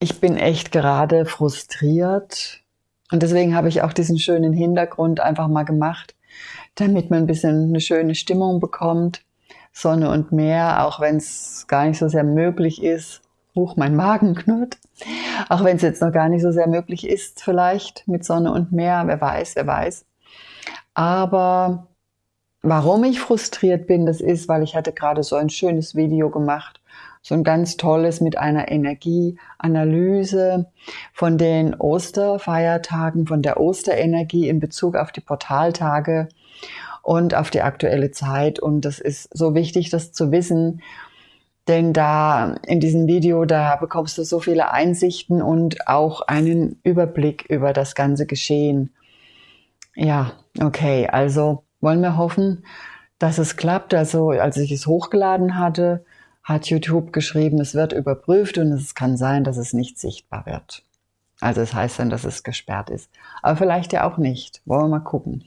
Ich bin echt gerade frustriert und deswegen habe ich auch diesen schönen Hintergrund einfach mal gemacht, damit man ein bisschen eine schöne Stimmung bekommt. Sonne und Meer, auch wenn es gar nicht so sehr möglich ist. Huch, mein Magen knurrt. Auch wenn es jetzt noch gar nicht so sehr möglich ist, vielleicht mit Sonne und Meer, wer weiß, wer weiß. Aber warum ich frustriert bin, das ist, weil ich hatte gerade so ein schönes Video gemacht so ein ganz tolles mit einer Energieanalyse von den Osterfeiertagen, von der Osterenergie in Bezug auf die Portaltage und auf die aktuelle Zeit. Und das ist so wichtig, das zu wissen, denn da in diesem Video, da bekommst du so viele Einsichten und auch einen Überblick über das ganze Geschehen. Ja, okay, also wollen wir hoffen, dass es klappt. Also als ich es hochgeladen hatte, hat YouTube geschrieben, es wird überprüft und es kann sein, dass es nicht sichtbar wird. Also es heißt dann, dass es gesperrt ist. Aber vielleicht ja auch nicht. Wollen wir mal gucken.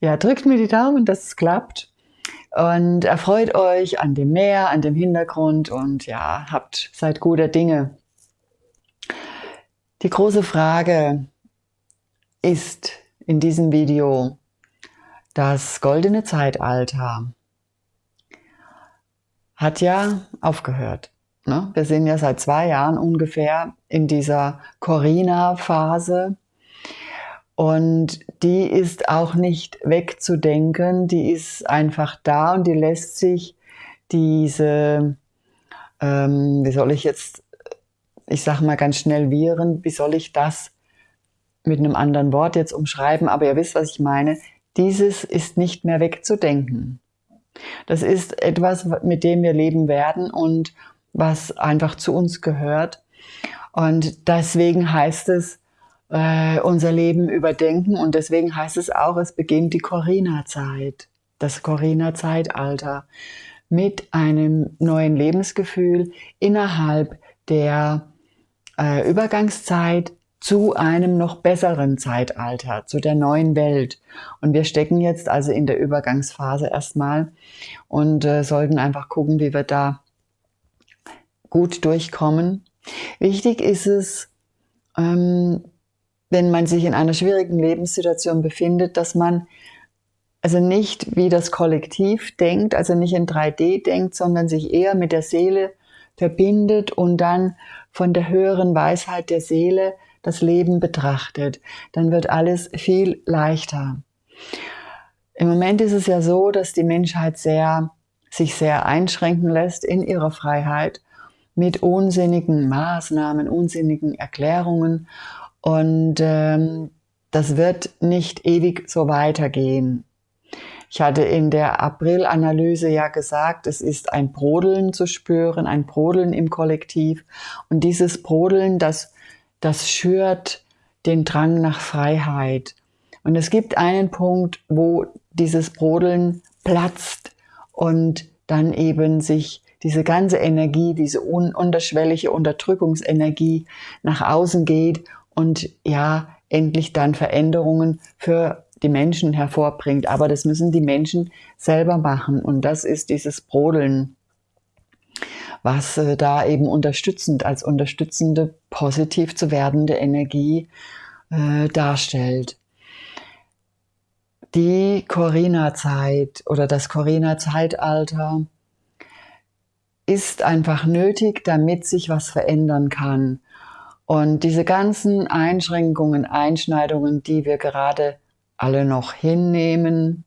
Ja, drückt mir die Daumen, dass es klappt. Und erfreut euch an dem Meer, an dem Hintergrund und ja, habt, seid guter Dinge. Die große Frage ist in diesem Video das goldene Zeitalter hat ja aufgehört. Ne? Wir sind ja seit zwei Jahren ungefähr in dieser Corina-Phase. Und die ist auch nicht wegzudenken, die ist einfach da und die lässt sich diese, ähm, wie soll ich jetzt, ich sage mal ganz schnell Viren, wie soll ich das mit einem anderen Wort jetzt umschreiben, aber ihr wisst, was ich meine, dieses ist nicht mehr wegzudenken. Das ist etwas, mit dem wir leben werden und was einfach zu uns gehört. Und deswegen heißt es, äh, unser Leben überdenken und deswegen heißt es auch, es beginnt die Corina-Zeit, das Corina-Zeitalter mit einem neuen Lebensgefühl innerhalb der äh, Übergangszeit zu einem noch besseren Zeitalter, zu der neuen Welt. Und wir stecken jetzt also in der Übergangsphase erstmal und äh, sollten einfach gucken, wie wir da gut durchkommen. Wichtig ist es, ähm, wenn man sich in einer schwierigen Lebenssituation befindet, dass man also nicht wie das Kollektiv denkt, also nicht in 3D denkt, sondern sich eher mit der Seele verbindet und dann von der höheren Weisheit der Seele das Leben betrachtet, dann wird alles viel leichter. Im Moment ist es ja so, dass die Menschheit sehr, sich sehr einschränken lässt in ihrer Freiheit mit unsinnigen Maßnahmen, unsinnigen Erklärungen und ähm, das wird nicht ewig so weitergehen. Ich hatte in der April-Analyse ja gesagt, es ist ein Brodeln zu spüren, ein Brodeln im Kollektiv. Und dieses Brodeln, das das schürt den Drang nach Freiheit. Und es gibt einen Punkt, wo dieses Brodeln platzt und dann eben sich diese ganze Energie, diese un unterschwellige Unterdrückungsenergie nach außen geht und ja, endlich dann Veränderungen für die Menschen hervorbringt. Aber das müssen die Menschen selber machen und das ist dieses Brodeln was äh, da eben unterstützend als unterstützende, positiv zu werdende Energie äh, darstellt. Die Corina-Zeit oder das Corina-Zeitalter ist einfach nötig, damit sich was verändern kann. Und diese ganzen Einschränkungen, Einschneidungen, die wir gerade alle noch hinnehmen,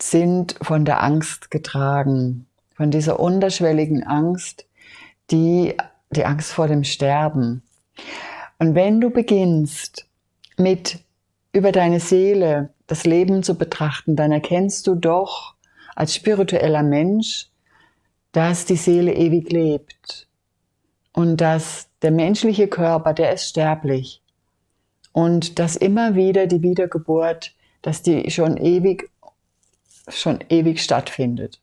sind von der Angst getragen von dieser unterschwelligen Angst, die, die Angst vor dem Sterben. Und wenn du beginnst mit über deine Seele das Leben zu betrachten, dann erkennst du doch als spiritueller Mensch, dass die Seele ewig lebt und dass der menschliche Körper, der ist sterblich und dass immer wieder die Wiedergeburt, dass die schon ewig, schon ewig stattfindet.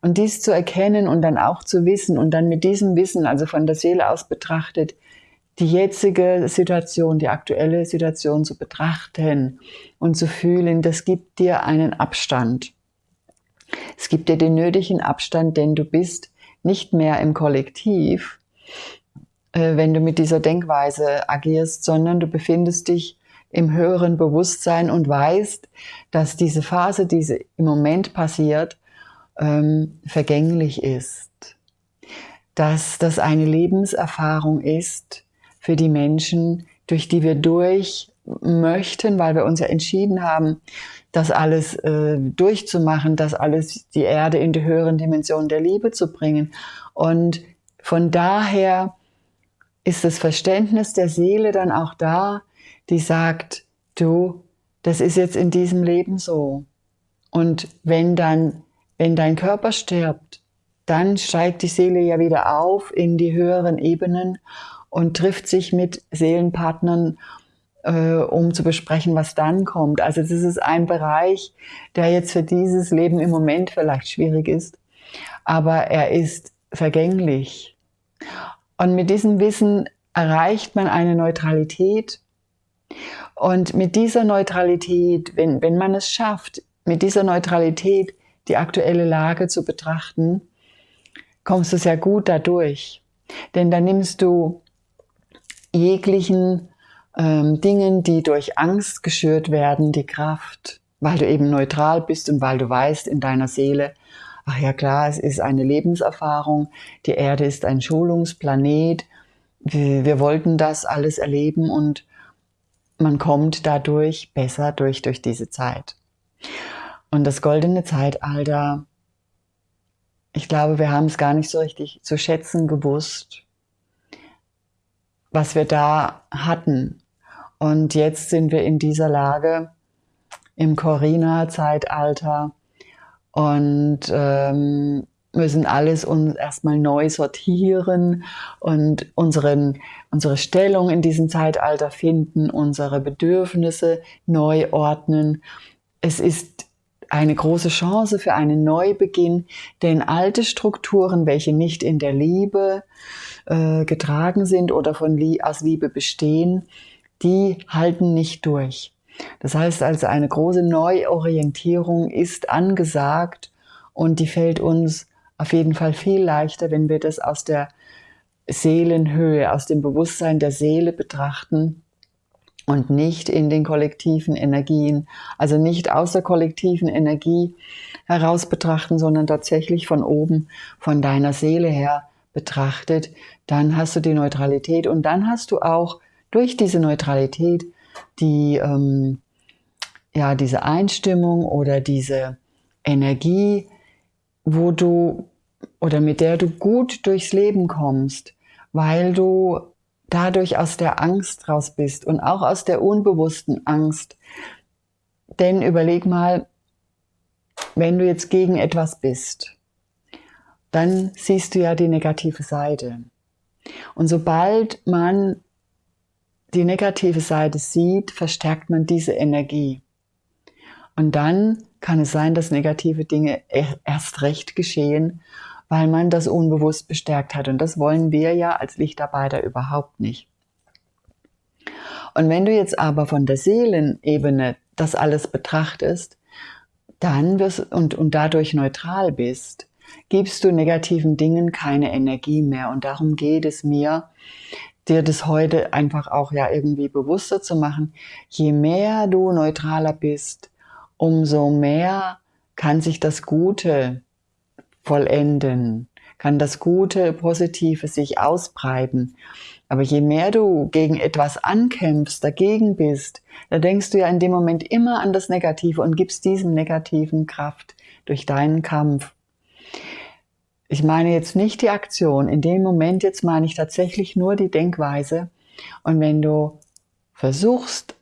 Und dies zu erkennen und dann auch zu wissen und dann mit diesem Wissen, also von der Seele aus betrachtet, die jetzige Situation, die aktuelle Situation zu betrachten und zu fühlen, das gibt dir einen Abstand. Es gibt dir den nötigen Abstand, denn du bist nicht mehr im Kollektiv, äh, wenn du mit dieser Denkweise agierst, sondern du befindest dich im höheren Bewusstsein und weißt, dass diese Phase, die im Moment passiert, ähm, vergänglich ist. Dass das eine Lebenserfahrung ist für die Menschen, durch die wir durch möchten, weil wir uns ja entschieden haben, das alles äh, durchzumachen, das alles die Erde in die höheren Dimensionen der Liebe zu bringen. Und von daher ist das Verständnis der Seele dann auch da, die sagt, du, das ist jetzt in diesem Leben so. Und wenn dann, wenn dein Körper stirbt, dann steigt die Seele ja wieder auf in die höheren Ebenen und trifft sich mit Seelenpartnern, äh, um zu besprechen, was dann kommt. Also das ist ein Bereich, der jetzt für dieses Leben im Moment vielleicht schwierig ist, aber er ist vergänglich. Und mit diesem Wissen erreicht man eine Neutralität und mit dieser Neutralität, wenn, wenn man es schafft, mit dieser Neutralität die aktuelle Lage zu betrachten, kommst du sehr gut dadurch. Denn dann nimmst du jeglichen ähm, Dingen, die durch Angst geschürt werden, die Kraft, weil du eben neutral bist und weil du weißt in deiner Seele, ach ja klar, es ist eine Lebenserfahrung, die Erde ist ein Schulungsplanet, wir, wir wollten das alles erleben und man kommt dadurch besser durch, durch diese Zeit. Und das goldene Zeitalter, ich glaube, wir haben es gar nicht so richtig zu schätzen gewusst, was wir da hatten. Und jetzt sind wir in dieser Lage im Corina-Zeitalter und ähm, müssen alles uns erstmal neu sortieren und unseren, unsere Stellung in diesem Zeitalter finden, unsere Bedürfnisse neu ordnen. Es ist eine große Chance für einen Neubeginn, denn alte Strukturen, welche nicht in der Liebe äh, getragen sind oder von aus Liebe bestehen, die halten nicht durch. Das heißt also, eine große Neuorientierung ist angesagt und die fällt uns auf jeden Fall viel leichter, wenn wir das aus der Seelenhöhe, aus dem Bewusstsein der Seele betrachten und nicht in den kollektiven Energien, also nicht aus der kollektiven Energie heraus betrachten, sondern tatsächlich von oben, von deiner Seele her betrachtet, dann hast du die Neutralität. Und dann hast du auch durch diese Neutralität die, ähm, ja, diese Einstimmung oder diese Energie, wo du oder mit der du gut durchs Leben kommst, weil du dadurch aus der Angst raus bist und auch aus der unbewussten Angst. Denn überleg mal, wenn du jetzt gegen etwas bist, dann siehst du ja die negative Seite. Und sobald man die negative Seite sieht, verstärkt man diese Energie. Und dann kann es sein, dass negative Dinge erst recht geschehen, weil man das unbewusst bestärkt hat. Und das wollen wir ja als Lichtarbeiter überhaupt nicht. Und wenn du jetzt aber von der Seelenebene das alles betrachtest, dann wirst und, und dadurch neutral bist, gibst du negativen Dingen keine Energie mehr. Und darum geht es mir, dir das heute einfach auch ja irgendwie bewusster zu machen. Je mehr du neutraler bist, umso mehr kann sich das Gute vollenden, kann das Gute, Positive sich ausbreiten. Aber je mehr du gegen etwas ankämpfst, dagegen bist, da denkst du ja in dem Moment immer an das Negative und gibst diesem Negativen Kraft durch deinen Kampf. Ich meine jetzt nicht die Aktion, in dem Moment jetzt meine ich tatsächlich nur die Denkweise. Und wenn du versuchst,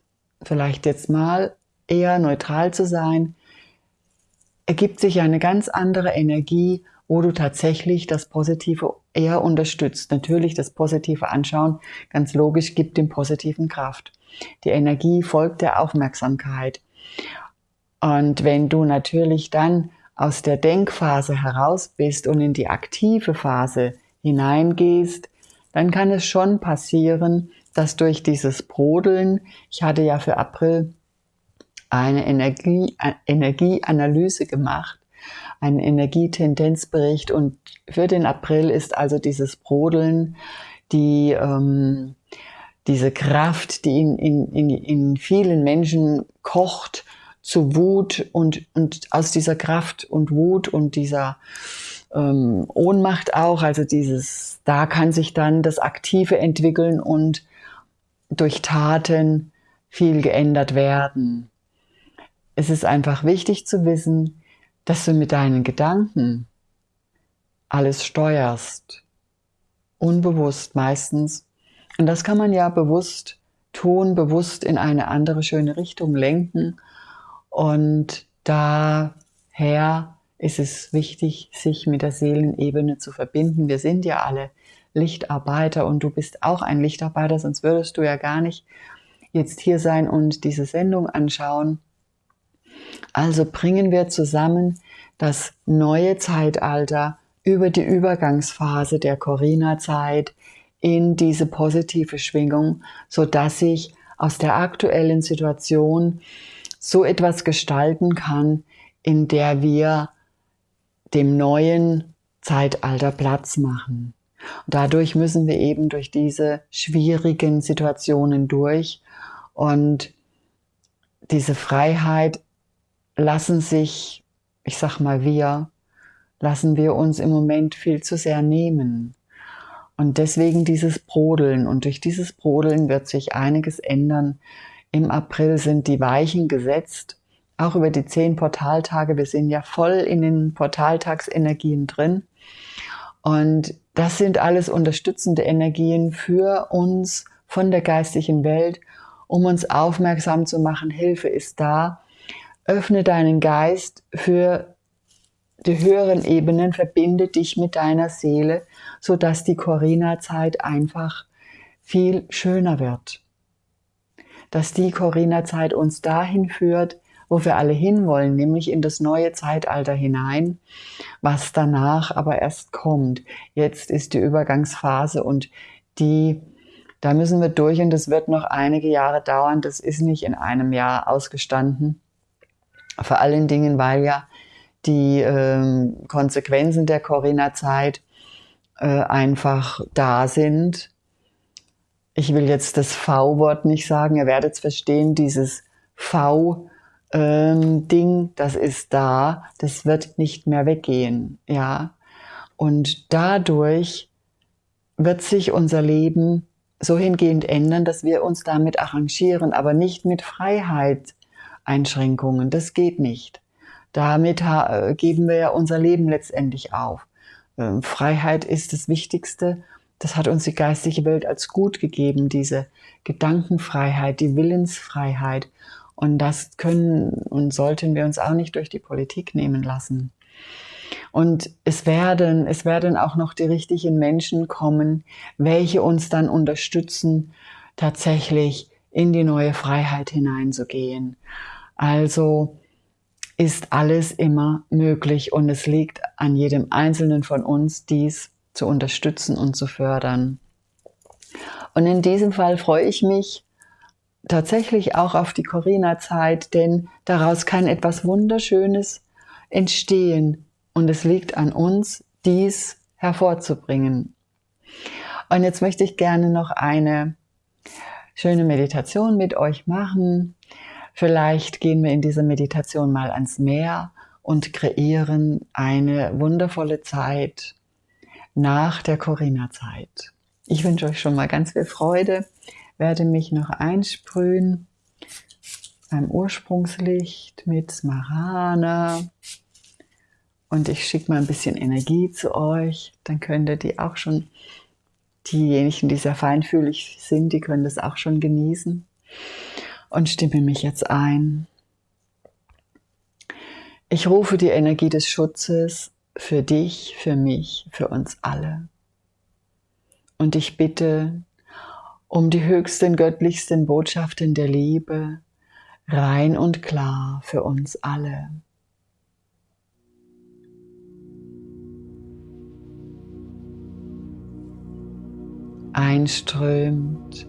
vielleicht jetzt mal eher neutral zu sein, ergibt sich eine ganz andere Energie, wo du tatsächlich das Positive eher unterstützt. Natürlich das Positive anschauen, ganz logisch, gibt dem Positiven Kraft. Die Energie folgt der Aufmerksamkeit. Und wenn du natürlich dann aus der Denkphase heraus bist und in die aktive Phase hineingehst, dann kann es schon passieren, dass durch dieses Brodeln, ich hatte ja für April eine Energie, Energieanalyse gemacht einen Energietendenzbericht und für den April ist also dieses Brodeln, die, ähm, diese Kraft, die in, in, in, in vielen Menschen kocht, zu Wut und, und aus dieser Kraft und Wut und dieser ähm, Ohnmacht auch, also dieses, da kann sich dann das Aktive entwickeln und durch Taten viel geändert werden. Es ist einfach wichtig zu wissen, dass du mit deinen Gedanken alles steuerst. Unbewusst meistens. Und das kann man ja bewusst tun, bewusst in eine andere schöne Richtung lenken. Und daher ist es wichtig, sich mit der Seelenebene zu verbinden. Wir sind ja alle Lichtarbeiter und du bist auch ein Lichtarbeiter, sonst würdest du ja gar nicht jetzt hier sein und diese Sendung anschauen. Also bringen wir zusammen das neue Zeitalter über die Übergangsphase der Corona-Zeit in diese positive Schwingung, so dass ich aus der aktuellen Situation so etwas gestalten kann, in der wir dem neuen Zeitalter Platz machen. Und dadurch müssen wir eben durch diese schwierigen Situationen durch und diese Freiheit lassen sich, ich sag mal wir, lassen wir uns im Moment viel zu sehr nehmen. Und deswegen dieses Brodeln. Und durch dieses Brodeln wird sich einiges ändern. Im April sind die Weichen gesetzt auch über die zehn Portaltage. Wir sind ja voll in den Portaltagsenergien drin. Und das sind alles unterstützende Energien für uns von der geistigen Welt, um uns aufmerksam zu machen, Hilfe ist da. Öffne deinen Geist für die höheren Ebenen, verbinde dich mit deiner Seele, sodass die Corina-Zeit einfach viel schöner wird. Dass die Corina-Zeit uns dahin führt, wo wir alle hinwollen, nämlich in das neue Zeitalter hinein, was danach aber erst kommt. Jetzt ist die Übergangsphase und die, da müssen wir durch und das wird noch einige Jahre dauern. Das ist nicht in einem Jahr ausgestanden. Vor allen Dingen, weil ja die äh, Konsequenzen der Corinna-Zeit äh, einfach da sind. Ich will jetzt das V-Wort nicht sagen, ihr werdet es verstehen, dieses V ähm, Ding, das ist da, das wird nicht mehr weggehen, ja. Und dadurch wird sich unser Leben so hingehend ändern, dass wir uns damit arrangieren, aber nicht mit Freiheit-Einschränkungen. Das geht nicht. Damit äh, geben wir ja unser Leben letztendlich auf. Ähm, Freiheit ist das Wichtigste. Das hat uns die geistige Welt als gut gegeben, diese Gedankenfreiheit, die Willensfreiheit. Und das können und sollten wir uns auch nicht durch die Politik nehmen lassen. Und es werden, es werden auch noch die richtigen Menschen kommen, welche uns dann unterstützen, tatsächlich in die neue Freiheit hineinzugehen. Also ist alles immer möglich und es liegt an jedem Einzelnen von uns, dies zu unterstützen und zu fördern. Und in diesem Fall freue ich mich, tatsächlich auch auf die Corina-Zeit, denn daraus kann etwas Wunderschönes entstehen und es liegt an uns, dies hervorzubringen. Und jetzt möchte ich gerne noch eine schöne Meditation mit euch machen. Vielleicht gehen wir in dieser Meditation mal ans Meer und kreieren eine wundervolle Zeit nach der Corina-Zeit. Ich wünsche euch schon mal ganz viel Freude werde mich noch einsprühen beim Ursprungslicht mit Smarana. Und ich schicke mal ein bisschen Energie zu euch. Dann könnt ihr die auch schon, diejenigen, die sehr feinfühlig sind, die können das auch schon genießen. Und stimme mich jetzt ein. Ich rufe die Energie des Schutzes für dich, für mich, für uns alle. Und ich bitte um die höchsten göttlichsten Botschaften der Liebe, rein und klar für uns alle. Einströmt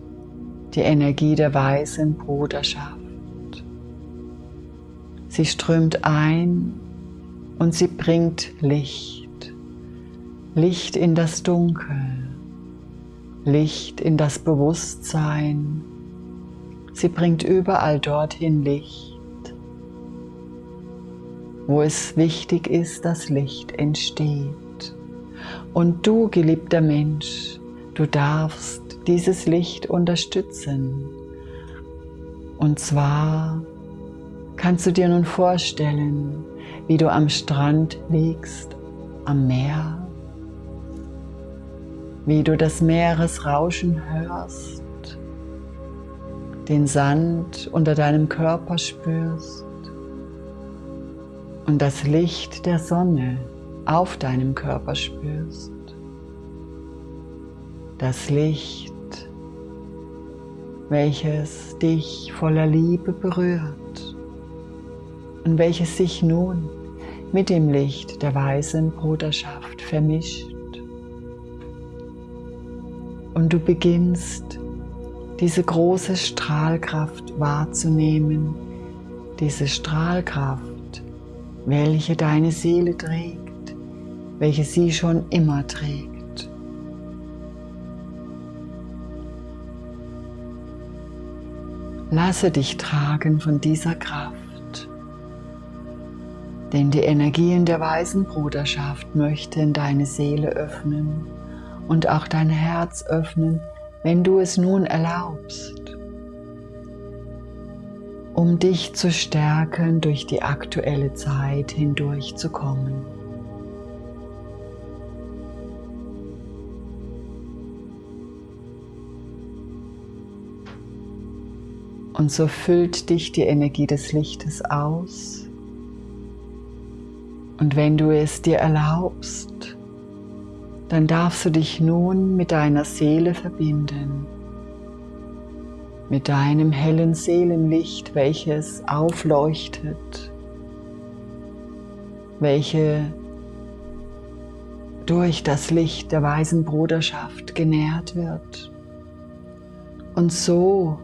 die Energie der weißen Bruderschaft. Sie strömt ein und sie bringt Licht. Licht in das Dunkel, Licht in das Bewusstsein. Sie bringt überall dorthin Licht, wo es wichtig ist, dass Licht entsteht. Und du, geliebter Mensch, du darfst dieses Licht unterstützen. Und zwar kannst du dir nun vorstellen, wie du am Strand liegst, am Meer, wie du das Meeresrauschen hörst, den Sand unter deinem Körper spürst und das Licht der Sonne auf deinem Körper spürst. Das Licht, welches dich voller Liebe berührt und welches sich nun mit dem Licht der weisen Bruderschaft vermischt. Und du beginnst diese große Strahlkraft wahrzunehmen, diese Strahlkraft, welche deine Seele trägt, welche sie schon immer trägt. Lasse dich tragen von dieser Kraft denn die Energien der weisen Bruderschaft möchten deine Seele öffnen und auch dein Herz öffnen, wenn du es nun erlaubst, um dich zu stärken, durch die aktuelle Zeit hindurchzukommen. Und so füllt dich die Energie des Lichtes aus. Und wenn du es dir erlaubst, dann darfst du dich nun mit deiner Seele verbinden, mit deinem hellen Seelenlicht, welches aufleuchtet, welche durch das Licht der weisen Bruderschaft genährt wird. Und so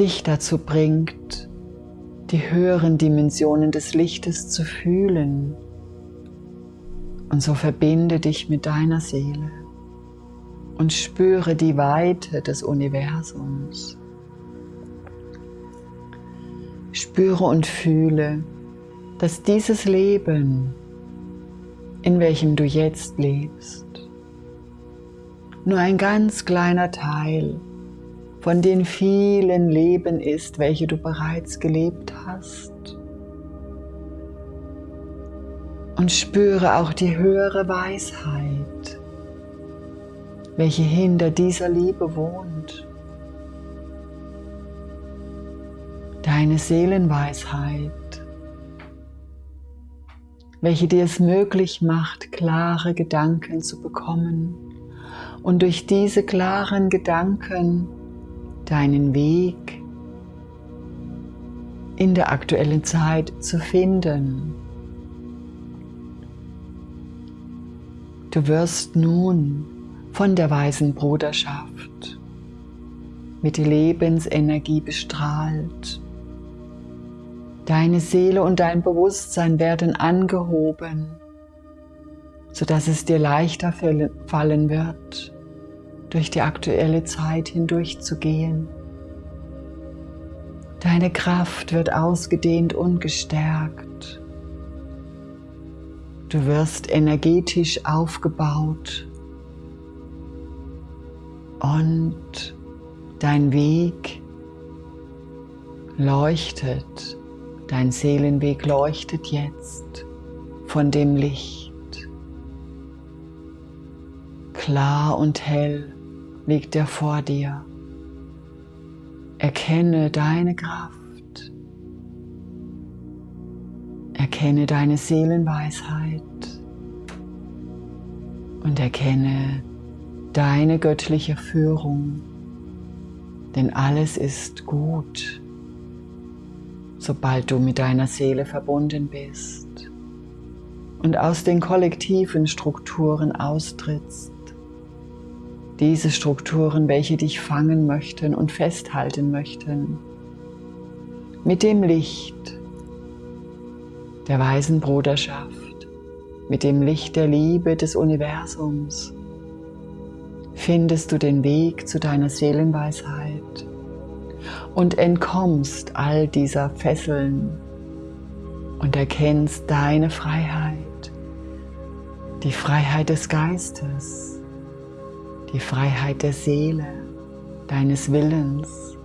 dich dazu bringt, die höheren Dimensionen des Lichtes zu fühlen. Und so verbinde dich mit deiner Seele und spüre die Weite des Universums. Spüre und fühle, dass dieses Leben, in welchem du jetzt lebst, nur ein ganz kleiner Teil von den vielen Leben ist, welche du bereits gelebt hast. Und spüre auch die höhere Weisheit, welche hinter dieser Liebe wohnt. Deine Seelenweisheit, welche dir es möglich macht, klare Gedanken zu bekommen und durch diese klaren Gedanken deinen Weg in der aktuellen Zeit zu finden. Du wirst nun von der weisen Bruderschaft mit Lebensenergie bestrahlt. Deine Seele und dein Bewusstsein werden angehoben, sodass es dir leichter fallen wird, durch die aktuelle Zeit hindurchzugehen. Deine Kraft wird ausgedehnt und gestärkt. Du wirst energetisch aufgebaut und dein Weg leuchtet, dein Seelenweg leuchtet jetzt von dem Licht. Klar und hell liegt er vor dir. Erkenne deine Kraft. Erkenne deine Seelenweisheit und erkenne deine göttliche Führung, denn alles ist gut, sobald du mit deiner Seele verbunden bist und aus den kollektiven Strukturen austrittst diese Strukturen, welche dich fangen möchten und festhalten möchten, mit dem Licht der weisen Bruderschaft, mit dem Licht der Liebe des Universums, findest du den Weg zu deiner Seelenweisheit und entkommst all dieser Fesseln und erkennst deine Freiheit, die Freiheit des Geistes, die Freiheit der Seele, deines Willens.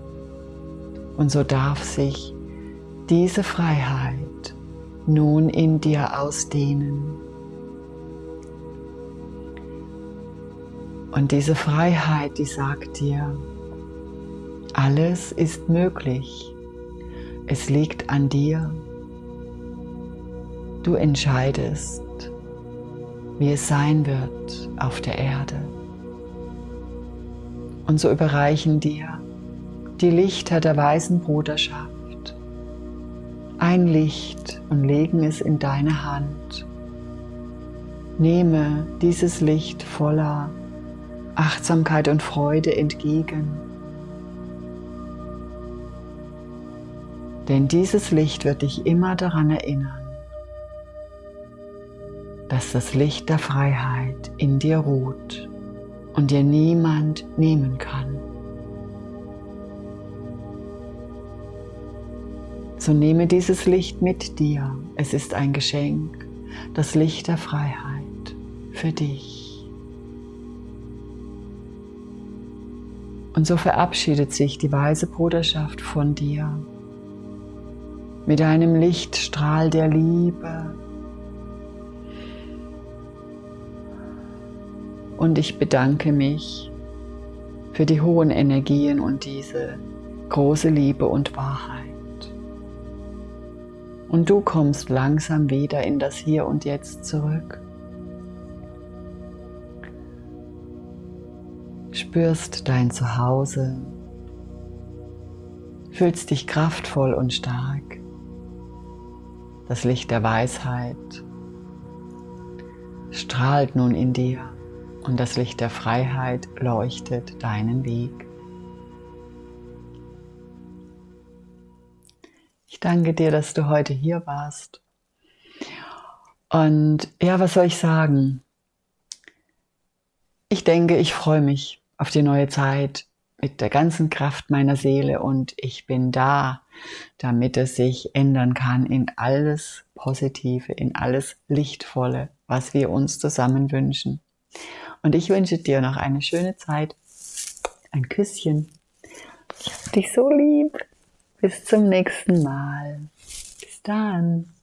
Und so darf sich diese Freiheit nun in dir ausdehnen. Und diese Freiheit, die sagt dir, alles ist möglich. Es liegt an dir. Du entscheidest, wie es sein wird auf der Erde. Und so überreichen dir die Lichter der weisen Bruderschaft ein Licht und legen es in deine Hand. Nehme dieses Licht voller Achtsamkeit und Freude entgegen. Denn dieses Licht wird dich immer daran erinnern, dass das Licht der Freiheit in dir ruht und dir niemand nehmen kann. So nehme dieses Licht mit dir. Es ist ein Geschenk, das Licht der Freiheit für dich. Und so verabschiedet sich die weise Bruderschaft von dir mit einem Lichtstrahl der Liebe. Und ich bedanke mich für die hohen Energien und diese große Liebe und Wahrheit. Und du kommst langsam wieder in das Hier und Jetzt zurück. spürst dein Zuhause, fühlst dich kraftvoll und stark. Das Licht der Weisheit strahlt nun in dir und das Licht der Freiheit leuchtet deinen Weg. Ich danke dir, dass du heute hier warst. Und ja, was soll ich sagen? Ich denke, ich freue mich auf die neue Zeit mit der ganzen Kraft meiner Seele und ich bin da, damit es sich ändern kann in alles Positive, in alles Lichtvolle, was wir uns zusammen wünschen. Und ich wünsche dir noch eine schöne Zeit. Ein Küsschen. Ich hab dich so lieb. Bis zum nächsten Mal. Bis dann.